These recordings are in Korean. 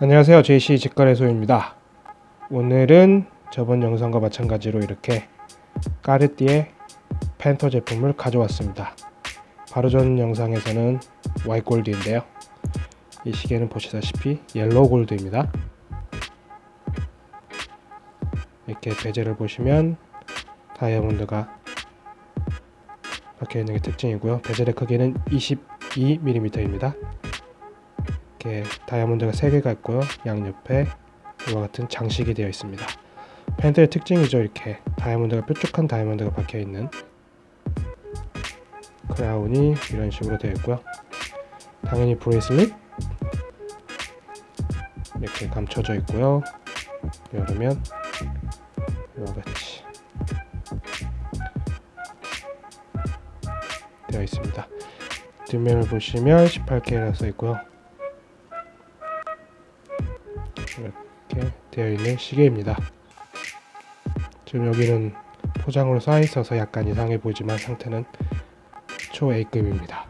안녕하세요. JC 직거래소입니다. 오늘은 저번 영상과 마찬가지로 이렇게 까르띠에 팬더 제품을 가져왔습니다. 바로 전 영상에서는 white gold인데요. 이 시계는 보시다시피 yellow gold입니다. 이렇게 베젤을 보시면 다이아몬드가 박혀있는 게 특징이고요. 베젤의 크기는 22mm입니다 이렇게 다이아몬드가 3개가 있고요. 양옆에 이와 같은 장식이 되어 있습니다. 팬더의 특징이죠. 이렇게 다이아몬드가 뾰족한 다이아몬드가 박혀있는 crown이 이런 식으로 되어 있고요. 당연히 bracelet 이렇게 감춰져 있고요. 열으면 이와 같이 되어 있습니다. 뒷면을 보시면 18K라 써 있고요 이렇게 되어 있는 시계입니다. 지금 여기는 포장으로 쌓여 있어서 약간 이상해 보이지만 상태는 초 A급입니다.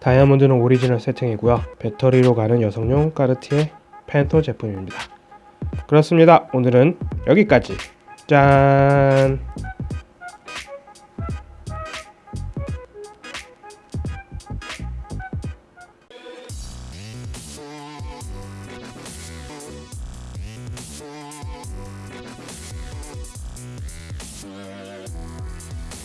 다이아몬드는 오리지널 세팅이고요. 배터리로 가는 여성용 까르티에 펜토 제품입니다. 그렇습니다. 오늘은 여기까지. 짠